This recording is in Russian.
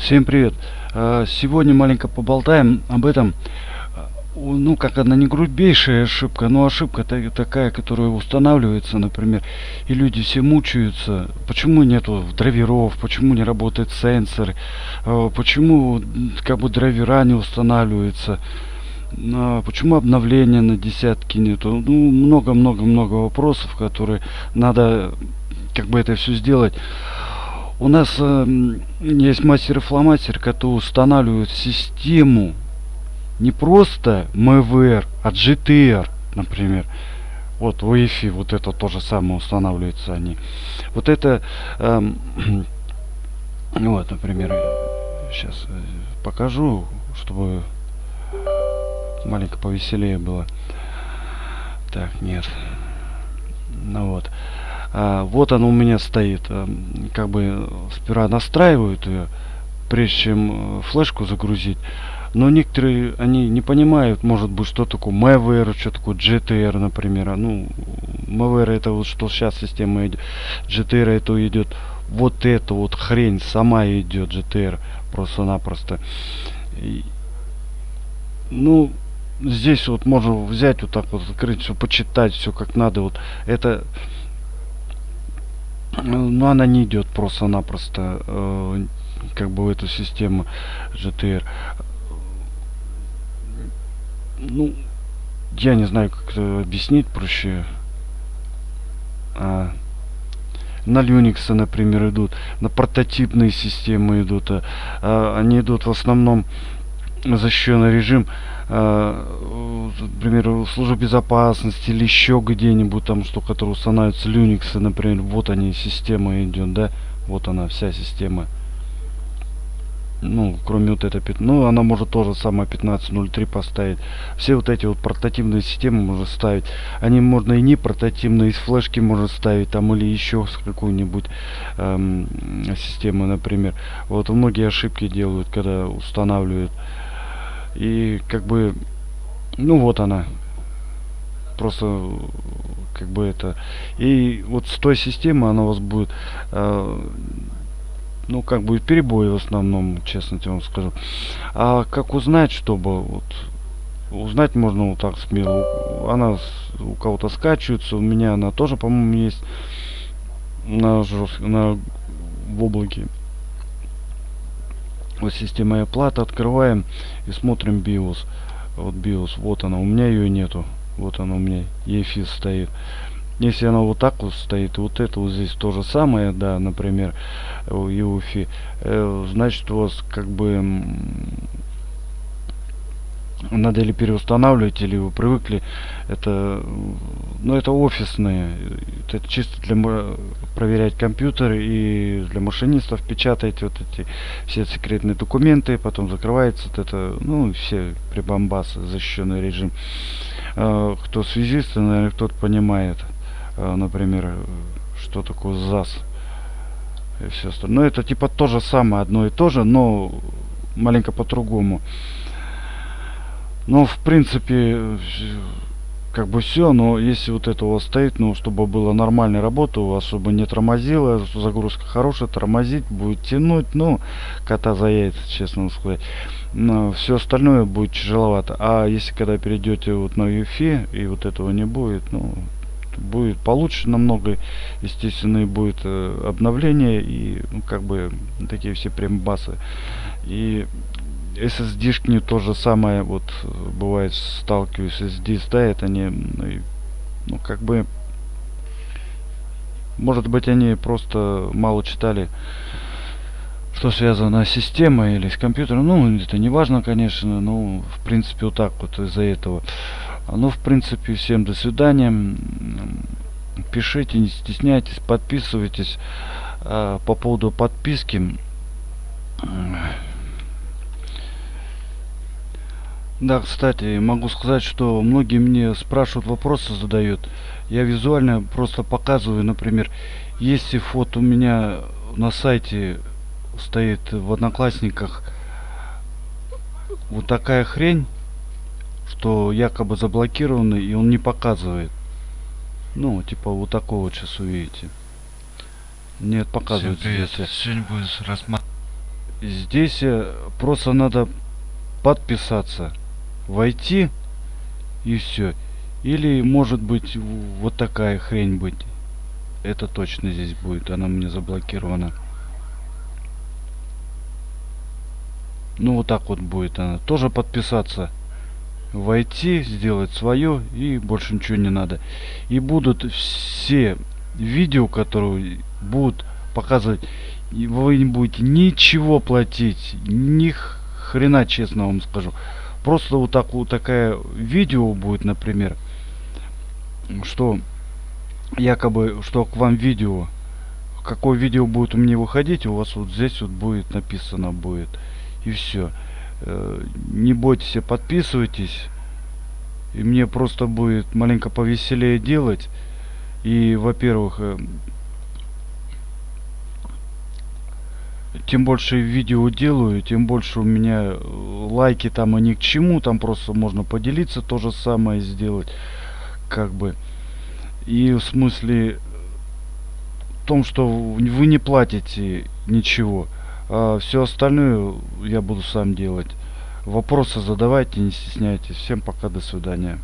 Всем привет! А, Сегодня маленько поболтаем об этом. У- Ну, как одна не грубейшая ошибка, но ошибка та- такая, которая устанавливается, например, и люди все мучаются. Почему нету драйверов, почему не работает сенсор, а, почему как бы драйвера не устанавливаются, почему обновления на десятки нету. Ну, много-много-много вопросов, которые надо как бы это все сделать. У нас э, есть мастер и фломастер, который устанавливает систему не просто МВР, а GTR, например. Вот в wi вот это то же самое устанавливается они. Вот это, эм, вот, например, сейчас покажу, чтобы маленько повеселее было. Так, нет. Ну вот. А, вот оно у меня стоит. А, Как бы сперва настраивают ее, прежде чем э, флешку загрузить. Но некоторые, они не понимают, может быть, что такое МВР, что такое GTR, например. А, Ну, МВР это вот что сейчас система идет. GTR это идет вот эта вот хрень сама идет GTR просто-напросто. Ну, здесь вот можно взять вот так вот, открыть все, почитать все как надо. Вот это ну, она не идет просто-напросто э, как бы в эту систему GTR. Ну, я не знаю, как это объяснить проще. А, на Linux, например, идут, на прототипные системы идут. а, а, они идут в основном защищенный режим, э, например, в службе безопасности или еще где-нибудь там, что который устанавливается Linux, например, вот они, система идет, да, вот она, вся система. Ну, кроме вот этой, ну, она может тоже самое 15.03 поставить. Все вот эти вот портативные системы можно ставить. Они можно и не портативные, из флешки можно ставить, там, или еще с какой-нибудь эм, системы, например. Вот многие ошибки делают, когда устанавливают. И как бы, ну вот она. Просто как бы это. И вот с той системы она у вас будет, э, ну как будет перебои в основном, честно тебе вам скажу. А как узнать, чтобы вот узнать можно вот так смело. Она у кого-то скачивается, у меня она тоже, по-моему, есть на, жёст- на в облаке. Вот система оплаты открываем и смотрим BIOS. Вот BIOS, вот она, у меня ее нету. Вот она у меня, EFI стоит. Если она вот так вот стоит, и вот это вот здесь то же самое, да, например, у EFI, э, значит у вас как бы надо или переустанавливать, или вы привыкли. Это, ну, это офисные. Это чисто для проверять компьютер и для машинистов печатать вот эти все секретные документы, потом закрывается вот это, ну, все прибамбасы, защищенный режим. Э, Кто связист, наверное, кто-то понимает, э, например, что такое ЗАС и все остальное. Но это типа то же самое, одно и то же, но маленько по-другому. Ну, в принципе, как бы все, но если вот это у вас стоит, ну, чтобы была нормальная работа, у чтобы не тормозило, загрузка хорошая, тормозить, будет тянуть, ну, кота за яйца, честно сказать. Но все остальное будет тяжеловато. А если когда перейдете вот на UFI, и вот этого не будет, ну, будет получше намного, естественно, и будет э, обновление, и, ну, как бы, такие все прям-басы. И SSD-шки то же самое, вот бывает сталкиваюсь, SSD ставят, они, ну, ну, как бы, может быть, они просто мало читали, что связано с системой или с компьютером. Ну, это не важно, конечно, но, в принципе, вот так вот из-за этого. Ну, в принципе, всем до свидания. Пишите, не стесняйтесь, подписывайтесь. А, По поводу подписки, Да, кстати, могу сказать, что многие мне спрашивают, вопросы задают. Я визуально просто показываю, например, если фото у меня на сайте стоит в Одноклассниках вот такая хрень, что якобы заблокированный, и он не показывает. Ну, типа вот такого вот сейчас увидите. Нет, Всем показывает привет. здесь. Сегодня будет рассматривать здесь э, просто надо подписаться войти и все или может быть вот такая хрень быть. Это точно здесь будет она мне заблокирована. Ну вот так вот будет она. Тоже подписаться. Войти сделать свое и больше ничего не надо. И будут все видео которые будут показывать вы не будете ничего платить. Ни хрена честно вам скажу просто вот так вот такая видео будет например что якобы что к вам видео какое видео будет у меня выходить у вас вот здесь вот будет написано будет и все э, не бойтесь подписывайтесь и мне просто будет маленько повеселее делать. И во-первых э, тем больше видео делаю тем больше у меня э, лайки там они к чему там просто можно поделиться то же самое сделать как бы. И в смысле в том что вы не платите ничего а все остальное я буду сам делать. Вопросы задавайте не стесняйтесь. Всем пока до свидания